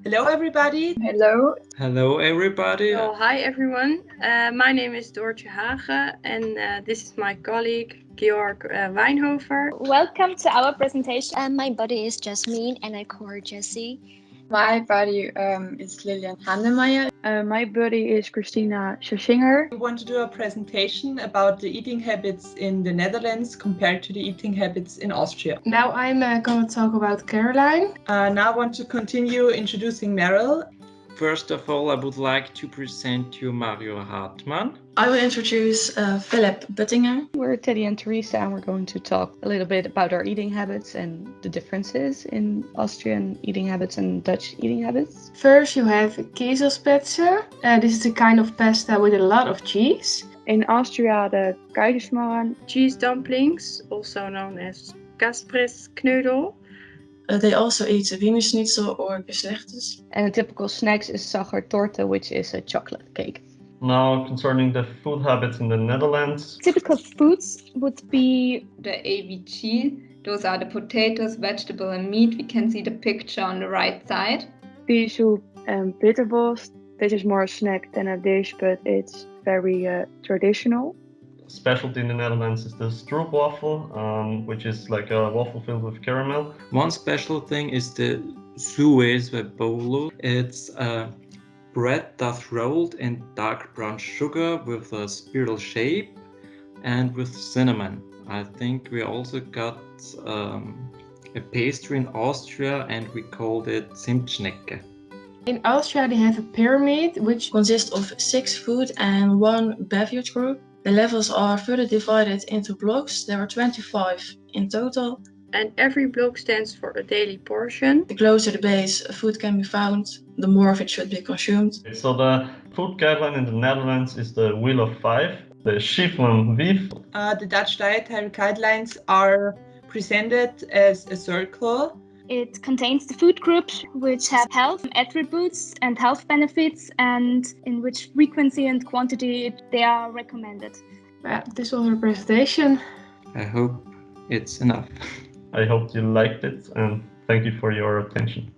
Hello, everybody. Hello. Hello, everybody. Well, hi, everyone. Uh, my name is Doortje Hage, and uh, this is my colleague Georg uh, Weinhofer. Welcome to our presentation. Uh, my body is Jasmine, and I call her Jessie. My body um, is Lilian Handemeyer. Uh, my buddy is Christina Schaschinger. We want to do a presentation about the eating habits in the Netherlands compared to the eating habits in Austria. Now I'm uh, going to talk about Caroline. Uh, now I want to continue introducing Meryl. First of all, I would like to present you Mario Hartmann. I will introduce uh, Philip Buttinger. We're Teddy and Teresa, and we're going to talk a little bit about our eating habits and the differences in Austrian eating habits and Dutch eating habits. First, you have Käsespätzle. Uh, this is a kind of pasta with a lot of cheese. In Austria, the Kaiserschmarrn. Cheese dumplings, also known as Kaspressknödel. Uh, they also eat Wiener Schnitzel or Geschnetzeltes. And a typical snacks is Sachertorte, which is a chocolate cake. Now, concerning the food habits in the Netherlands. Typical foods would be the AVG. Those are the potatoes, vegetable, and meat. We can see the picture on the right side. Pea soup and bitterballs. This is more a snack than a dish, but it's very uh, traditional. Specialty in the Netherlands is the stroopwafel, um, which is like a waffle filled with caramel. One special thing is the bolo. It's a bread that's rolled in dark brown sugar with a spiral shape and with cinnamon. I think we also got um, a pastry in Austria and we called it Zimtschnecke. In Austria, they have a pyramid which consists of six food and one beverage group. The levels are further divided into blocks. There are 25 in total. And every block stands for a daily portion. The closer the base food can be found, the more of it should be consumed. So the food guideline in the Netherlands is the Wheel of Five, the Schijf van Vijf. Uh, the Dutch dietary guidelines are presented as a circle it contains the food groups which have health attributes and health benefits and in which frequency and quantity they are recommended. Well, this was our presentation. I hope it's enough. I hope you liked it and thank you for your attention.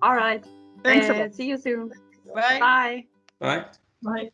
All right. Thanks uh, See you soon. Bye. Bye. Bye. Bye.